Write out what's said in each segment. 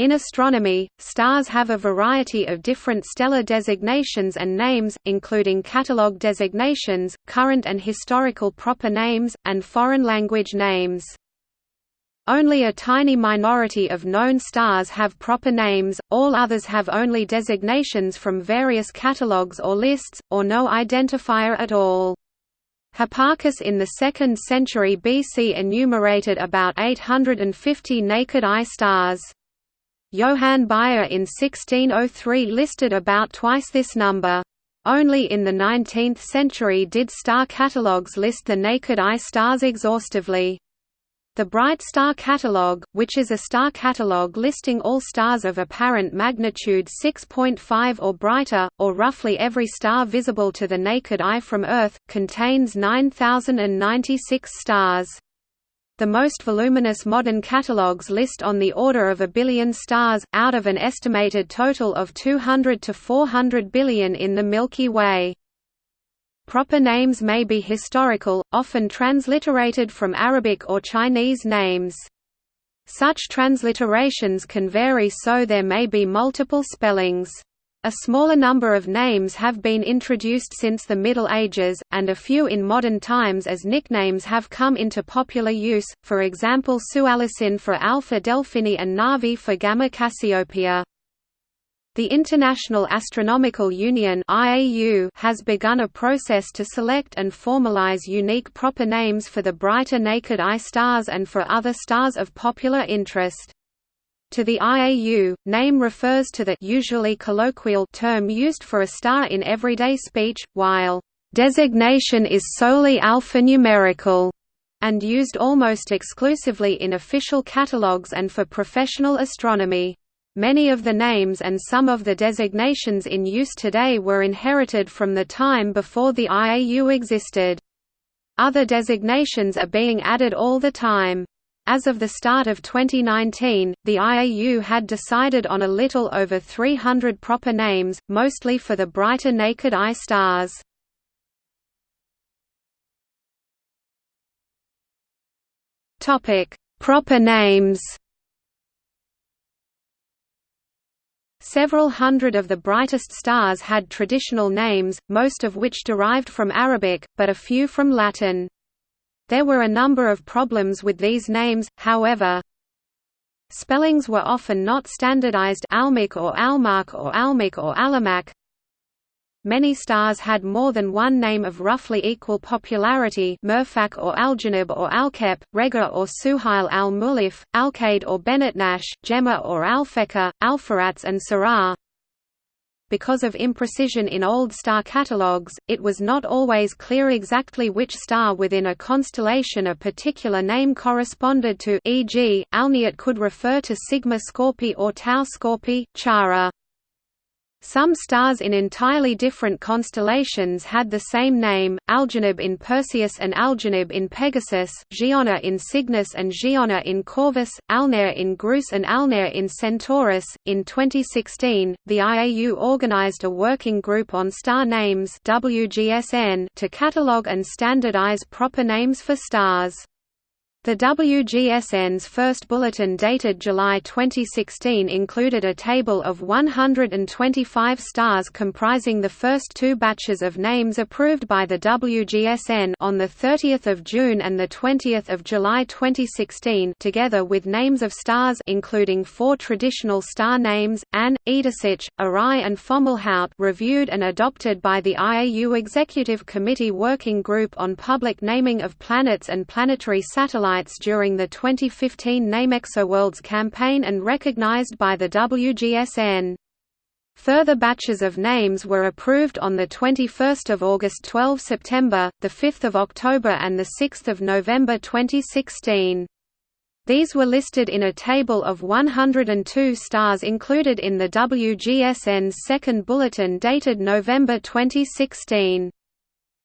In astronomy, stars have a variety of different stellar designations and names, including catalogue designations, current and historical proper names, and foreign language names. Only a tiny minority of known stars have proper names, all others have only designations from various catalogues or lists, or no identifier at all. Hipparchus in the 2nd century BC enumerated about 850 naked-eye stars. Johann Bayer in 1603 listed about twice this number. Only in the 19th century did star catalogues list the naked-eye stars exhaustively. The Bright Star Catalogue, which is a star catalogue listing all stars of apparent magnitude 6.5 or brighter, or roughly every star visible to the naked eye from Earth, contains 9,096 stars. The most voluminous modern catalogues list on the order of a billion stars, out of an estimated total of 200 to 400 billion in the Milky Way. Proper names may be historical, often transliterated from Arabic or Chinese names. Such transliterations can vary so there may be multiple spellings. A smaller number of names have been introduced since the Middle Ages, and a few in modern times as nicknames have come into popular use, for example Sualocin for Alpha Delphini and Navi for Gamma Cassiopeia. The International Astronomical Union has begun a process to select and formalize unique proper names for the brighter naked-eye stars and for other stars of popular interest. To the IAU, name refers to the usually colloquial term used for a star in everyday speech, while designation is solely alphanumerical and used almost exclusively in official catalogues and for professional astronomy. Many of the names and some of the designations in use today were inherited from the time before the IAU existed. Other designations are being added all the time. As of the start of 2019, the IAU had decided on a little over 300 proper names, mostly for the brighter naked-eye stars. Proper names Several hundred of the brightest stars had traditional names, most of which derived from Arabic, but a few from Latin. There were a number of problems with these names, however. Spellings were often not standardized Almec or Almach or Almec or Alamak. Many stars had more than one name of roughly equal popularity Mirfak or Algenib or Alkep, Regor or Suhail al-Mulif, Alkaid or Benetnash, Gemma or Alphecca, Alpheratz and Sirrah because of imprecision in old star catalogues, it was not always clear exactly which star within a constellation a particular name corresponded to e.g., Alniyat could refer to Sigma Scorpii or Tau Scorpii, Chara. Some stars in entirely different constellations had the same name, Algenib in Perseus and Algenib in Pegasus, Gienah in Cygnus and Gienah in Corvus, Alnair in Grus and Alnair in Centaurus. In 2016, the IAU organized a working group on star names WGSN to catalogue and standardize proper names for stars. The WGSN's first bulletin dated July 2016 included a table of 125 stars comprising the first two batches of names approved by the WGSN on 30 June and 20 July 2016 together with names of stars including four traditional star names, An, Edasich, Errai and Fomalhaut reviewed and adopted by the IAU Executive Committee Working Group on Public Naming of Planets and Planetary Satellites during the 2015 NameExoWorlds campaign and recognized by the WGSN. Further batches of names were approved on 21 August 12 September, 5 October and 6 November 2016. These were listed in a table of 102 stars included in the WGSN's second bulletin dated November 2016.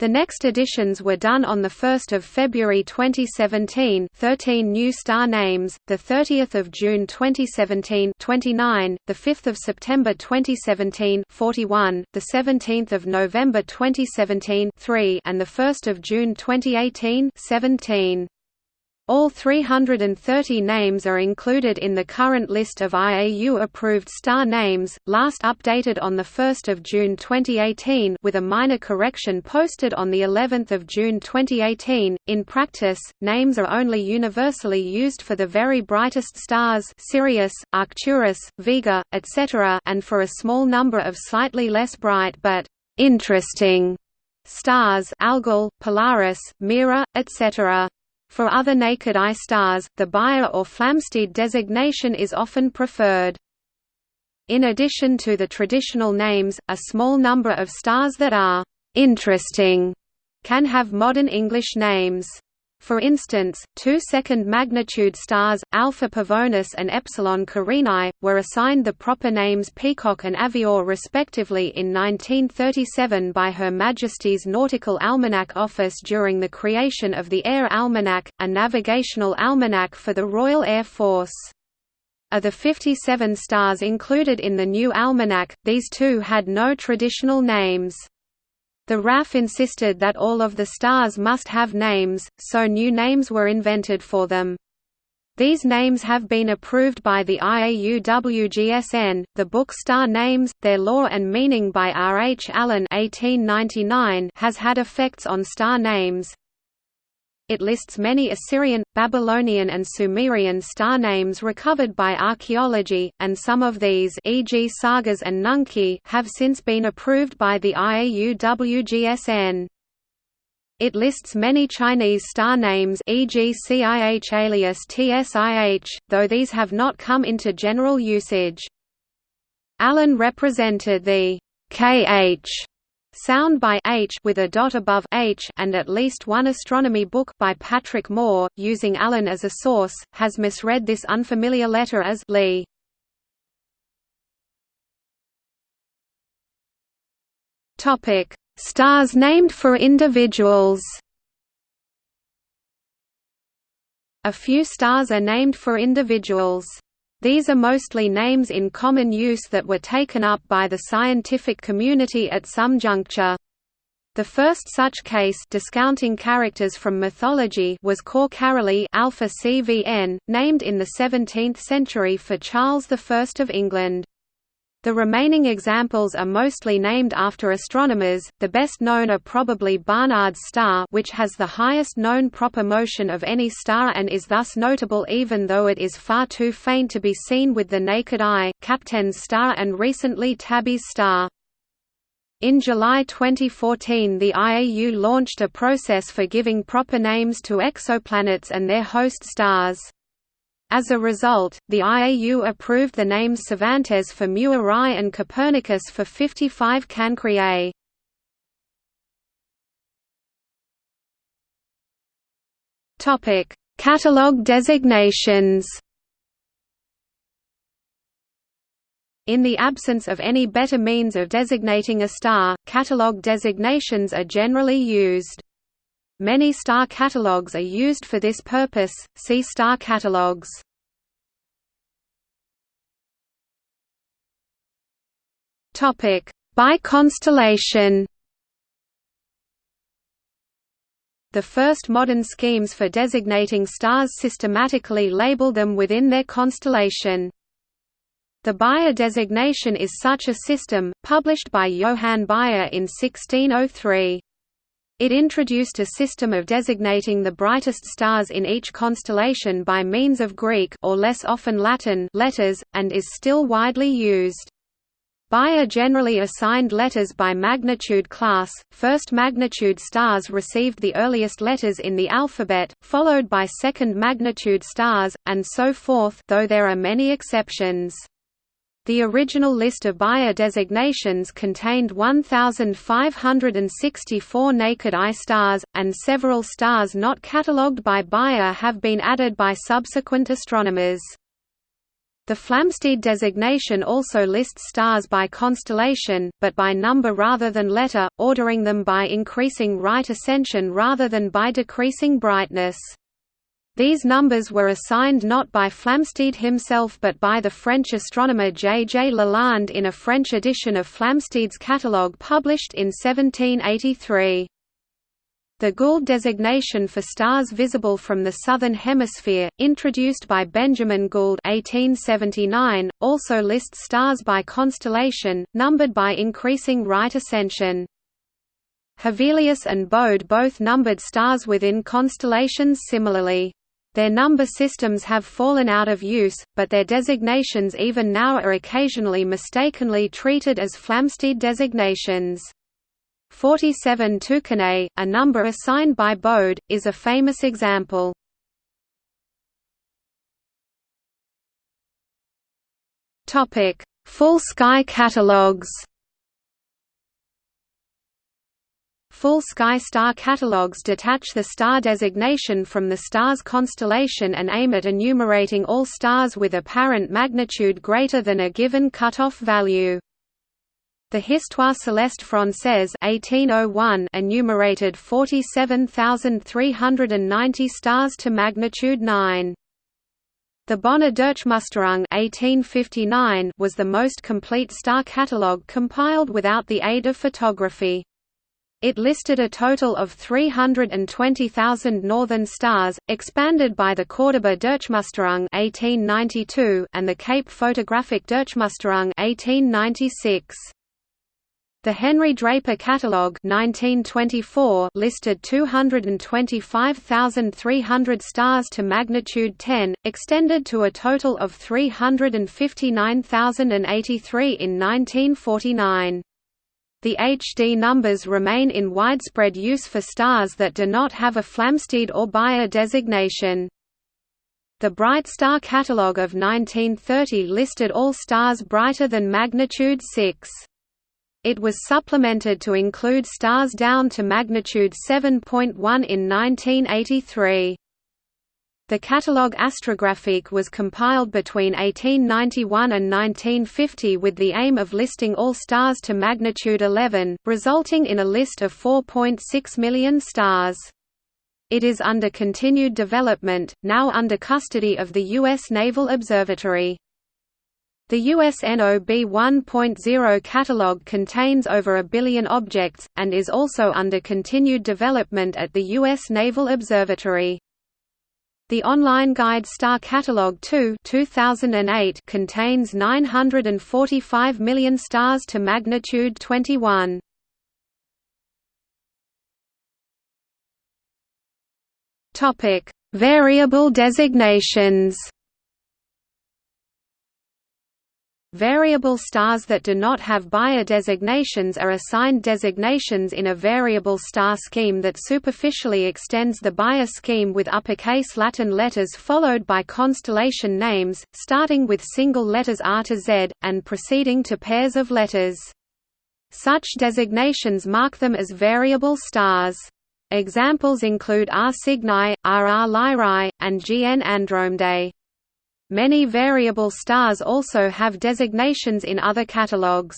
The next editions were done on 1 February 2017 13 new star names, 30 June 2017 29, 5 September 2017 41, 17 November 2017 3 and 1 June 2018 17. All 330 names are included in the current list of IAU-approved star names, last updated on 1 June 2018 with a minor correction posted on of June 2018. In practice, names are only universally used for the very brightest stars Sirius, Arcturus, Vega, etc. and for a small number of slightly less bright but «interesting» stars Algol, Polaris, Mira, etc. For other naked-eye stars, the Bayer or Flamsteed designation is often preferred. In addition to the traditional names, a small number of stars that are «interesting» can have modern English names. For instance, two second-magnitude stars, Alpha Pavonis and Epsilon Carinae, were assigned the proper names Peacock and Avior respectively in 1937 by Her Majesty's Nautical Almanac Office during the creation of the Air Almanac, a navigational almanac for the Royal Air Force. Of the 57 stars included in the new almanac, these two had no traditional names. The RAF insisted that all of the stars must have names, so new names were invented for them. These names have been approved by the IAU-WGSN. The book Star Names: Their Lore and Meaning by R. H. Allen (1899) has had effects on star names. It lists many Assyrian, Babylonian and Sumerian star names recovered by archaeology, and some of these e.g. Sargas and Nunki have since been approved by the IAU-WGSN. It lists many Chinese star names e.g. CIH alias TSIH, though these have not come into general usage. Allen represented the KH Sound by H with a dot above H and at least one astronomy book by Patrick Moore, using Allen as a source, has misread this unfamiliar letter as Lee. Topic: Stars named for individuals. A few stars are named for individuals. These are mostly names in common use that were taken up by the scientific community at some juncture. The first such case discounting characters from mythology was Cor Caroli Alpha CVN, named in the 17th century for Charles I of England. The remaining examples are mostly named after astronomers, the best known are probably Barnard's star which has the highest known proper motion of any star and is thus notable even though it is far too faint to be seen with the naked eye, Kapteyn's star and recently Tabby's star. In July 2014 the IAU launched a process for giving proper names to exoplanets and their host stars. As a result, the IAU approved the names Cervantes for Mu Arae and Copernicus for 55 Cancriae. Topic: Catalog designations. In the absence of any better means of designating a star, catalog designations are generally used. Many star catalogs are used for this purpose, see star catalogs. By constellation The first modern schemes for designating stars systematically label them within their constellation. The Bayer designation is such a system, published by Johann Bayer in 1603. It introduced a system of designating the brightest stars in each constellation by means of Greek or less often Latin letters, and is still widely used. Bayer generally assigned letters by magnitude class, first magnitude stars received the earliest letters in the alphabet, followed by second magnitude stars, and so forth though there are many exceptions. The original list of Bayer designations contained 1,564 naked-eye stars, and several stars not catalogued by Bayer have been added by subsequent astronomers. The Flamsteed designation also lists stars by constellation, but by number rather than letter, ordering them by increasing right ascension rather than by decreasing brightness. These numbers were assigned not by Flamsteed himself but by the French astronomer J. J. Lalande in a French edition of Flamsteed's catalogue published in 1783. The Gould designation for stars visible from the southern hemisphere, introduced by Benjamin Gould 1879, also lists stars by constellation, numbered by increasing right ascension. Hevelius and Bode both numbered stars within constellations similarly. Their number systems have fallen out of use, but their designations even now are occasionally mistakenly treated as Flamsteed designations. 47 Tucanae, a number assigned by Bode, is a famous example. Full sky catalogues Full sky star catalogues detach the star designation from the star's constellation and aim at enumerating all stars with apparent magnitude greater than a given cutoff value. The Histoire céleste française 1801 enumerated 47,390 stars to magnitude 9. The Bonner Durchmusterung 1859 was the most complete star catalogue compiled without the aid of photography. It listed a total of 320,000 northern stars, expanded by the Cordoba Durchmusterung 1892 and the Cape Photographic Durchmusterung 1896. The Henry Draper Catalogue 1924 listed 225,300 stars to magnitude 10, extended to a total of 359,083 in 1949. The HD numbers remain in widespread use for stars that do not have a Flamsteed or Bayer designation. The Bright Star Catalogue of 1930 listed all stars brighter than magnitude 6. It was supplemented to include stars down to magnitude 7.1 in 1983. The catalogue Astrographique was compiled between 1891 and 1950 with the aim of listing all stars to magnitude 11, resulting in a list of 4.6 million stars. It is under continued development, now under custody of the U.S. Naval Observatory. The USNOB 1.0 catalog contains over a billion objects, and is also under continued development at the U.S. Naval Observatory. The online guide Star Catalog 2 2008 contains 945 million stars to magnitude 21. Topic: Variable designations Variable stars that do not have Bayer designations are assigned designations in a variable star scheme that superficially extends the Bayer scheme with uppercase Latin letters followed by constellation names, starting with single letters R to Z, and proceeding to pairs of letters. Such designations mark them as variable stars. Examples include R Cygni, RR Lyrae, and GN Andromedae. Many variable stars also have designations in other catalogues.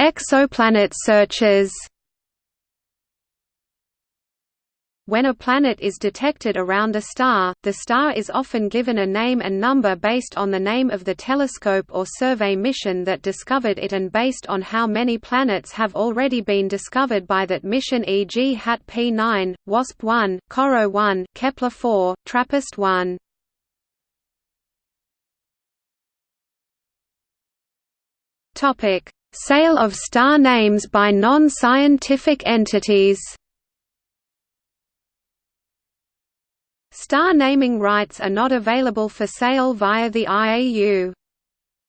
Exoplanet searches When a planet is detected around a star, the star is often given a name and number based on the name of the telescope or survey mission that discovered it and based on how many planets have already been discovered by that mission e.g. HAT P9, WASP 1, COROT 1, Kepler 4, TRAPPIST 1. Sale of star names by non-scientific entities Star naming rights are not available for sale via the IAU.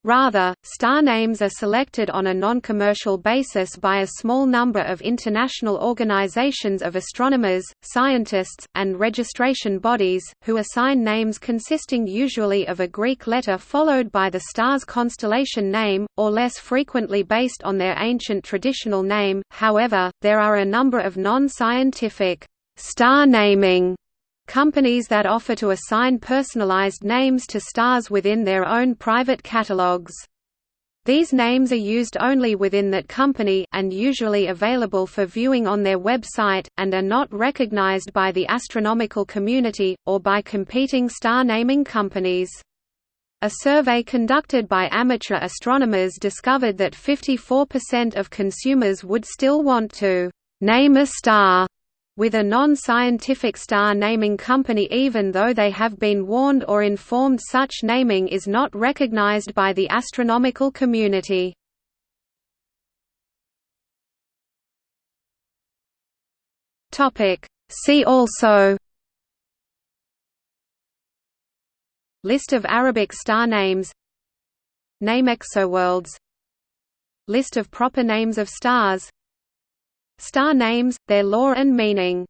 Rather, star names are selected on a non-commercial basis by a small number of international organizations of astronomers, scientists, and registration bodies, who assign names consisting usually of a Greek letter followed by the star's constellation name, or less frequently based on their ancient traditional name. However, there are a number of non-scientific star naming companies that offer to assign personalized names to stars within their own private catalogs. These names are used only within that company, and usually available for viewing on their website, and are not recognized by the astronomical community, or by competing star naming companies. A survey conducted by amateur astronomers discovered that 54% of consumers would still want to name a star with a non-scientific star naming company even though they have been warned or informed such naming is not recognized by the astronomical community. See also List of Arabic star names NameExoWorlds List of proper names of stars Star names, their lore and meaning